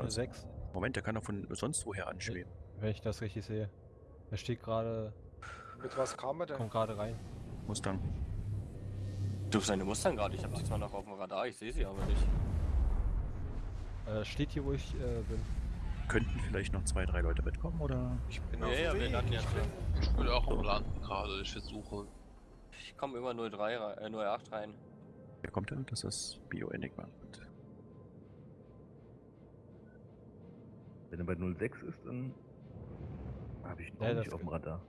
Uns. 6, Moment, der kann doch von sonst woher anschweben. wenn ich das richtig sehe. Er steht gerade, Mit was kam er denn? kommt gerade rein. Mustang. Du seine Mustang gerade, ich habe sie zwar noch auf dem Radar, ich sehe sie aber nicht. Äh, steht hier, wo ich äh, bin. Könnten vielleicht noch zwei, drei Leute mitkommen oder? Ich bin Ja, auf ja, wir ja Ich, schon. bin, ich bin auch am Landen gerade. Ich versuche. Ich komme immer 03 rein, äh, 08 rein. Wer kommt denn? Das ist Bio Enigma. Gut. Wenn er bei 06 ist, dann habe ich ihn Ja, nicht auf dem Radar.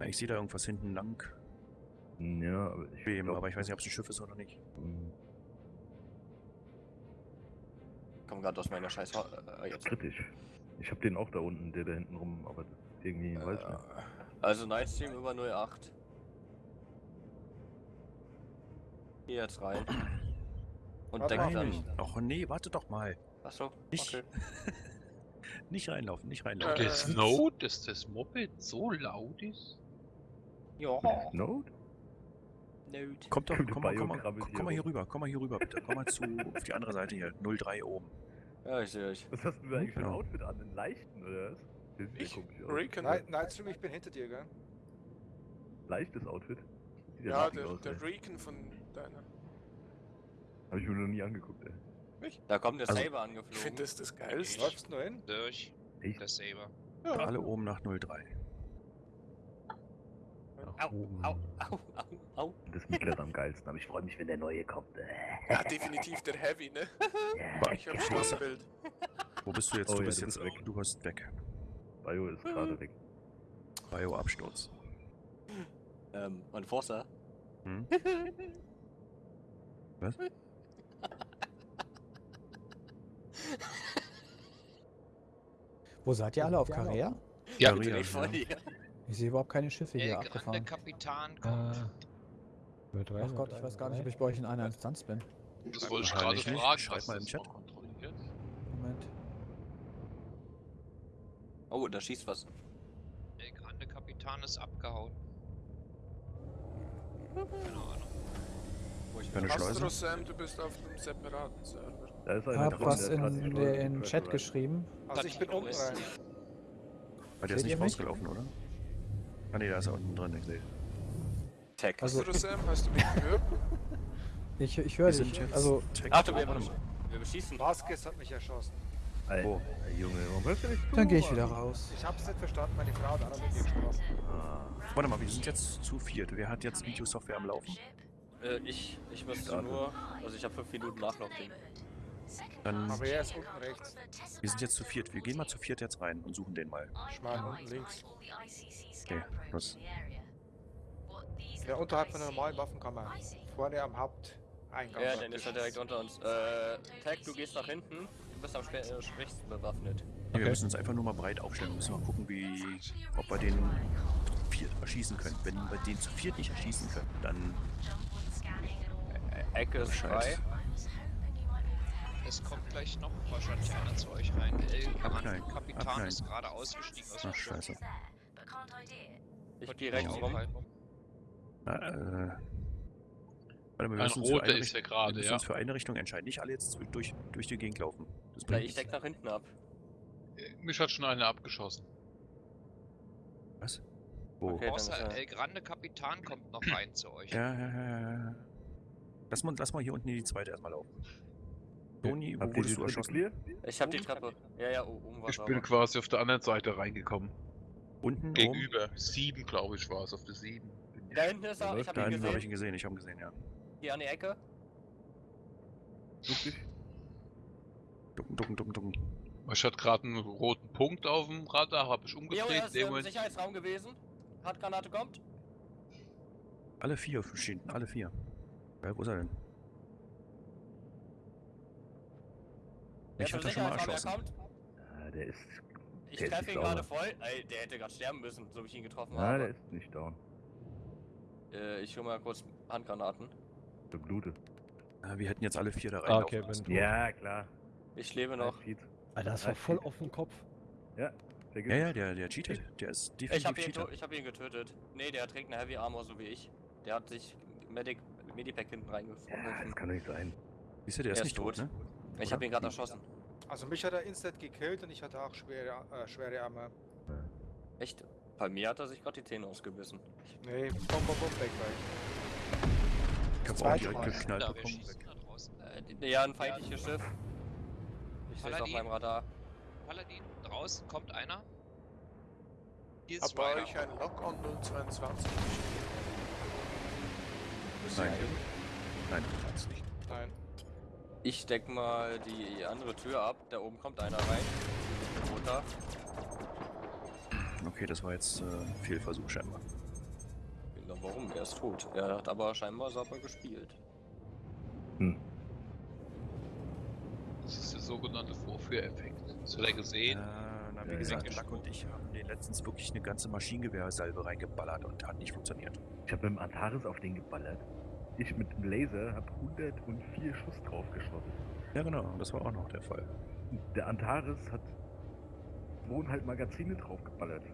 Ja, Ich sehe da irgendwas hinten lang Hm, Ja, aber ich, glaub, aber ich weiß nicht, ob es ein Schiff ist oder nicht. hm, Ich komme gerade aus meiner scheiß äh, jetzt. kritisch. Ich habe den auch da unten, der da hinten rum, aber das ist irgendwie, weiß nicht. Äh, also Nightstream über 08. Hier jetzt rein. Und Warte deckt dann. Och nee, warte doch mal. Achso, Nicht. okay. Nicht reinlaufen, nicht reinlaufen. Äh, Snow, dass das Moped so laut ist? Ja. Note? Node. Kommt doch, Kommt komm mal, komm mal, komm hier mal hier rüber, komm mal hier rüber, bitte. Komm mal zu, auf die andere Seite hier, 03 oben. Ja, ich sehe euch. Was hast du da eigentlich für ein Genau. Outfit an? Einen leichten, oder was? Das ja Ich? Night, Nightstream, ich bin hinter dir, gell? Leichtes Outfit? Ja, der, aus, der. Recon von deiner. Hab ich mir noch nie angeguckt, ey. Da kommt der Also- Saber Ich finde angeflogen. das das Geilste. Läufst du nur hin? Durch. Echt? Der Saber. Alle oben nach 03. Nach Au, oben. au, au, au, au. Das Mittlere am geilsten, aber ich freue mich, wenn der neue kommt. Äh, Ja, definitiv der Heavy, ne? ja, Ich hab schon ein Bild. Wo bist du jetzt? Oh du ja, bist du jetzt weg. Du bist weg. Bio ist gerade weg. Bio-Absturz. Ähm, und Forza. Hm? Was? Wo seid ihr alle? Auf Korea? Ja, Maria, Direkt vor dir. Ich sehe überhaupt keine Schiffe hier abgefahren. Kapitan Äh, kommt. rein, Ach Gott, ich weiß gar nicht, ob ich bei euch in einer Instanz bin. das wollte ich gerade nicht. fragen. Schreib mal im Chat. Moment. Oh, da schießt was. El Grande Kapitan ist abgehauen. Keine Ahnung. Wo ich Schleuse? Astro Sam, du bist auf einem separaten Server. Ich drin, was in den Chat geschrieben. Also ich bin unten rein. Ah, der ist nicht rausgelaufen, oder? Ah ne, da ist er unten drin, ich sehe. Tag. Also- Astro Sam, hast du mich gehört? Ich, ich höre dich. Also, Tech- Ach, du, wir, Warte mal. wir beschießen. Vasquez hat mich erschossen. Alter, Wo? Junge, warum hörst du nicht dann gehe ich wieder raus. Ich hab's nicht verstanden, meine Frau hat auch mit mir gesprochen. Ah, Warte mal, wir sind jetzt zu viert. Wer hat jetzt Videosoftware am Laufen? Äh, ich, ich müsste nur. Also ich habe 5 Minuten Nachlaufding. Dann, Aber er ist unten rechts. wir sind jetzt zu viert. Wir gehen mal zu viert jetzt rein und suchen den mal. Meine unten links. Okay, los. Ja, unterhalb von der normalen Waffenkammer. Vorne am Haupteingang. Ja, dann ist er direkt unter uns. Äh, Tag, du gehst nach hinten. Du bist am spä- äh, schwächsten bewaffnet. Nee, Wir Okay. müssen uns einfach nur mal breit aufstellen. Wir müssen mal gucken, wie, ob wir den zu viert erschießen können. Wenn wir den zu viert nicht erschießen können, dann Äh, Ecke ist frei. Es kommt gleich noch wahrscheinlich einer zu euch rein. El Grande Abknallen. Kapitan Abknallen. ist gerade ausgestiegen aus dem Ach, scheiße. Ich gehe nicht rechts rum. Na, äh, warte mal, wir Ein müssen uns für roter eine ist Richtung- ja gerade, wir müssen ja. uns für eine Richtung entscheiden. Nicht alle jetzt durch, durch die Gegend laufen. Das Na, ich deck nach hinten ab. Äh, Mich hat schon einer abgeschossen. Was? Wo? Okay. Außer er- El Grande Kapitan kommt noch rein zu euch. Ja, ja, ja, ja, ja. Lass mal, lass mal hier unten in die zweite erstmal laufen. Toni, wo wurdest du erschossen? clear? Ich hab die Treppe. Ja, ja, oben war Ich bin quasi auf der anderen Seite reingekommen. Unten? Gegenüber. Sieben, glaube ich, war es. Auf der sieben. Da hinten ist er, ich hab ihn Dann habe ich gesehen. ihn gesehen, ich habe ihn gesehen, ja. Hier an die Ecke. Such dich. Ducken, ducken, ducken, ducken. Ich hatte gerade einen roten Punkt auf dem Radar, habe ich Jo, umgedreht. in ist im Moment Sicherheitsraum gewesen. Handgranate kommt. Alle vier stehen, alle vier. Ja, wo ist er denn? Ich hatte schon mal er erschossen. kommt. Ah, der ist. Ich Der treffe ihn gerade voll. Ey, der hätte gerade sterben müssen, so wie ich ihn getroffen Ah, der habe. ist nicht down. Äh, ich hol mal kurz Handgranaten. Der blutet. Ah, wir hätten jetzt alle vier da rein. Ah, okay, bin. Ja, klar. Ich lebe noch. Alter, das war voll auf den Kopf. Ja, der Ja, ja, der, der cheatet. Der ist Ich definitiv hab, ihn Cheater. ich hab ihn getötet. Nee, der trägt eine Heavy Armor, so wie ich. Der hat sich Medic, Medipack hinten Ja, das reingefunden. kann doch nicht sein. Siehst du, der Er ist ist nicht tot, tot. ne? Ich hab ihn gerade erschossen. Also mich hat er instant gekillt und ich hatte auch schwere, äh, schwere Arme. Echt? Bei mir hat er sich gerade die Zähne ausgebissen. Nee, bom, bom, bom, weg, weg. Ich hab's auch direkt Da, wir bekommen. Äh, ja, ein feindliches Schiff. Ich sehe es auf meinem Radar. Paladin, draußen kommt einer. Hier ist Hab Ryder. euch einen Lock-on 022. Nein. Nein, kannst nicht. Nein. Ich deck mal die andere Tür ab. Da oben kommt einer rein. Runter. Okay, das war jetzt äh, ein Fehlversuch scheinbar. Warum? Er ist tot. Er hat aber scheinbar sauber gespielt. Hm. Das ist der sogenannte Vorführeffekt. Das hat er gesehen. Äh, na, wie Ja, gesagt, ja. Lack und ich haben den letztens wirklich eine ganze Maschinengewehrsalbe reingeballert und hat nicht funktioniert. Ich habe mit dem Antares auf den geballert. Ich mit dem Laser habe 104 Schuss draufgeschossen. Ja, genau, das war auch noch der Fall. Der Antares hat zweieinhalb Magazine draufgeballert.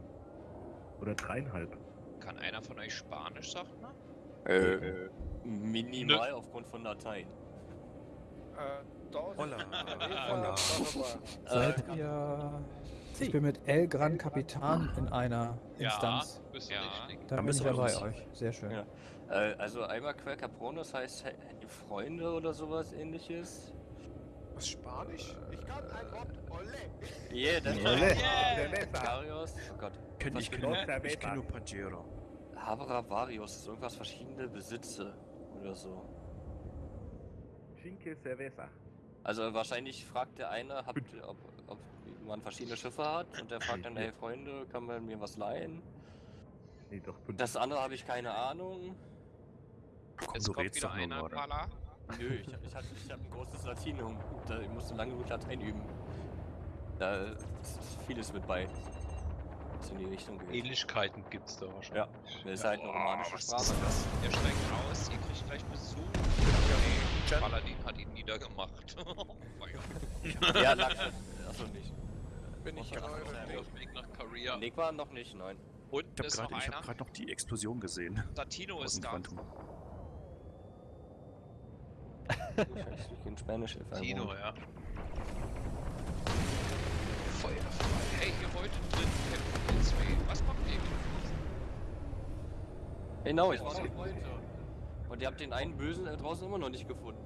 Oder dreieinhalb. Kann einer von euch Spanisch, sagt man? Äh, minimal aufgrund von Dateien. Äh, Holla. Holla. Seid ihr. Ich bin mit El Gran Capitan in einer Instanz. Ja, bist du Ja. Da Dann bin bist ich du ja bei euch. Sehr schön. Ja. Äh, also einmal Quer Caprones heißt he- Freunde oder sowas ähnliches. Was Spanisch? Ich kann ein Wort. Olle. Yeah, das Ole. Varios. Oh Gott. Was ich kenne Los, ich kenn Cerveza. nur Pajero. Habra Varios ist irgendwas verschiedene Besitze oder so. Cinque Cerveza. Also wahrscheinlich fragt der eine, habt ob, ob man verschiedene Schiffe hat und der fragt dann, hey Freunde, kann man mir was leihen? Nee, doch. Das andere habe ich keine Ahnung. Komm, Jetzt du kommt wieder doch nur einer, gerade. Pala. Nö, ich, ich, hatte, ich habe ein großes Latinum. Da, ich musste lange mit Latein üben. Da ist vieles mit bei. Was in die Richtung geht. Ähnlichkeiten gibt's da wahrscheinlich. Das ist halt eine romanische Sprache. Der steigt raus, ihr kriegt gleich Besuch. Jen? Paladin hat ihn niedergemacht. Feuer. Ja, lag Achso, nicht. Bin ich. Ding. Auf dem Weg nach Korea. Nick war noch nicht, nein. Und Ich habe gerade hab grad noch die Explosion gesehen. Dem ist da. Quantum. Ich speak Spanish if I Tino, want. ja. Feuerfrei. Hey, ihr wolltet drin kämpfen, zwei. Was macht ihr? Genau, ich war noch heute. Und ihr habt den einen Bösen draußen immer noch nicht gefunden.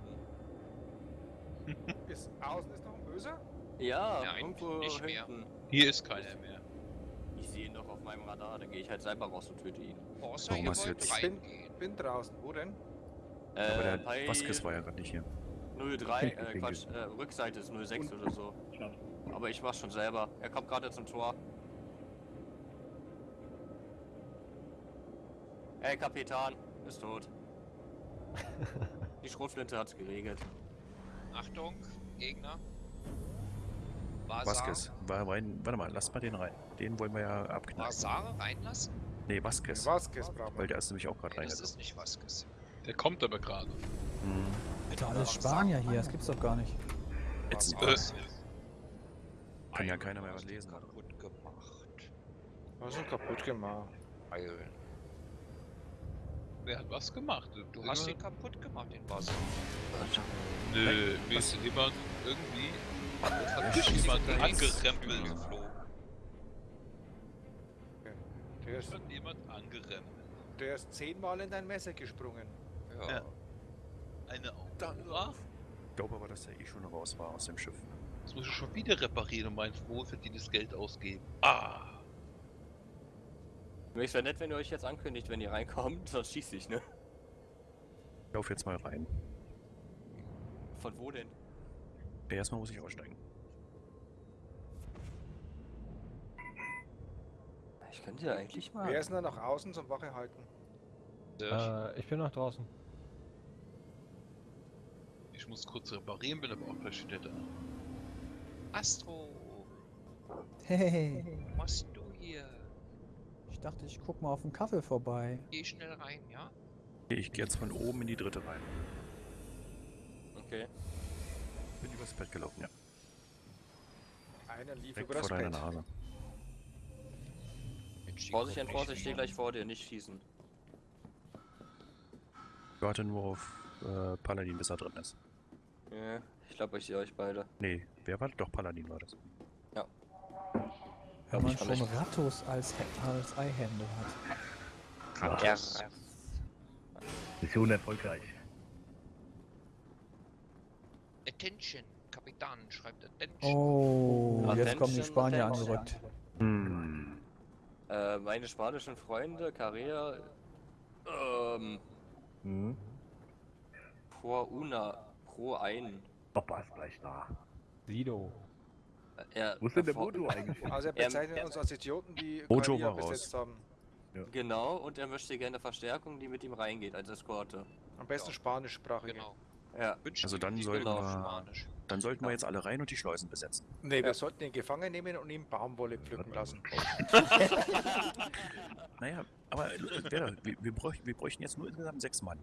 Ist, außen ist noch ein Böser? Ja, Nein, irgendwo nicht mehr. hinten. Hier ist keiner mehr. Ich sehe ihn doch auf meinem Radar, dann gehe ich halt selber raus und töte ihn. Außer Warum ihr wollt jetzt- reingehen. Bin draußen. Wo denn? Äh, Aber der bei Vasquez war ja gerade nicht hier. 03, äh. Quatsch, äh, Rückseite ist 06 oder so. Aber ich mach's schon selber. Er kommt gerade zum Tor. Ey, Kapitan, ist tot. Die Schrotflinte hat's geregelt. Achtung, Gegner. Vasquez. War rein, warte mal, lass mal den rein. Den wollen wir ja abknallen. Vasar reinlassen? Nee, Vasquez. Vasquez. Weil der ist nämlich auch gerade Nee, das reingekommen. ist nicht Vasquez. Der kommt aber gerade. Hm. Alter, alles Spanier hier, das gibt's doch gar nicht. Ätzend. Vasar. Kann ja keiner mehr was lesen. kaputt gemacht. Was ist denn kaputt gemacht? Eilen. Wer hat was gemacht? Du hast ihn kaputt gemacht, den Vasar. Nö, mir ist jemand irgendwie. Hat schießt jemand jetzt angerempelt. Der ist, Hat jemand angerempelt. der ist zehnmal in dein Messer gesprungen. Ja. Ja. Eine Dann Aura? Ich glaube aber, dass er eh schon raus war aus dem Schiff. Das muss ich schon wieder reparieren und mein wohlverdientes Geld ausgeben. Ah! Es wäre nett, wenn ihr euch jetzt ankündigt, wenn ihr reinkommt, sonst schieß ich, ne? Ich lauf jetzt mal rein. Von wo denn? Ja, erstmal muss ich aussteigen. Ich könnte ja eigentlich mal. Wer ist denn da nach außen zum Wache halten? Äh, ich bin noch draußen. Ich muss kurz reparieren, bin aber auch gleich wieder da. Astro, Hey, was machst du hier? ich dachte, ich guck mal auf den Kaffee vorbei. Geh schnell rein, ja? Ich gehe jetzt von oben in die dritte rein. Okay. Bin übers Bett gelaufen, ja. Einer lief Direkt über vor das deiner Bett. Nase. Vorsicht, kommt Vorsicht, ich stehe gleich vor dir, nicht schießen. Ich warte nur auf äh, Paladin, bis er drin ist. Ja. Ich glaube, ich sehe euch beide. Nee, wer war doch Paladin war das? Wenn man schon nicht. Rattus als, als Eihände hat. Ja. Mission erfolgreich. Attention, Kapitän schreibt Attention. Oh, jetzt kommen die Attention, Spanier attention. angerückt. Hm. Äh, meine spanischen Freunde, Carrera, ähm, Hm. pro una, pro ein. Papa ist gleich da. Sido. Er, Wo ist denn der Modo eigentlich? Also er Ähm, bezeichnet uns als Idioten, die Bojo Korea war raus. besetzt haben. Genau, und er möchte gerne Verstärkung, die mit ihm reingeht, als Eskorte. Am besten Ja. spanischsprachige. Genau. Ja. Also Sie dann sollten genau wir- Spanisch. Dann sollten wir jetzt alle rein und die Schleusen besetzen. Nee, wir Ja. sollten ihn gefangen nehmen und ihm Baumwolle pflücken lassen. Naja, aber äh, wir, wir, bräuch, wir bräuchten jetzt nur insgesamt sechs Mann.